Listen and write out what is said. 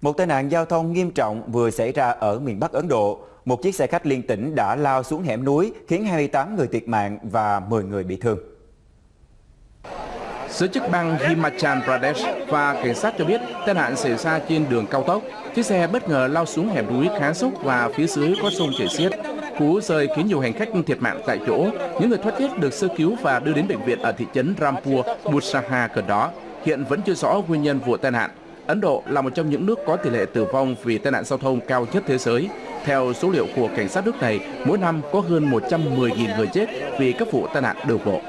Một tai nạn giao thông nghiêm trọng vừa xảy ra ở miền Bắc Ấn Độ. Một chiếc xe khách liên tỉnh đã lao xuống hẻm núi khiến 28 người thiệt mạng và 10 người bị thương. Giới chức bang Himachal Pradesh và cảnh sát cho biết tai nạn xảy ra trên đường cao tốc. Chiếc xe bất ngờ lao xuống hẻm núi khá sốc và phía dưới có sông chảy xiết. Cú rơi khiến nhiều hành khách thiệt mạng tại chỗ. Những người thoát chết được sơ cứu và đưa đến bệnh viện ở thị trấn Rampur, Busaha gần đó. Hiện vẫn chưa rõ nguyên nhân vụ tai nạn. Ấn Độ là một trong những nước có tỷ lệ tử vong vì tai nạn giao thông cao nhất thế giới. Theo số liệu của cảnh sát nước này, mỗi năm có hơn 110.000 người chết vì các vụ tai nạn đường bộ.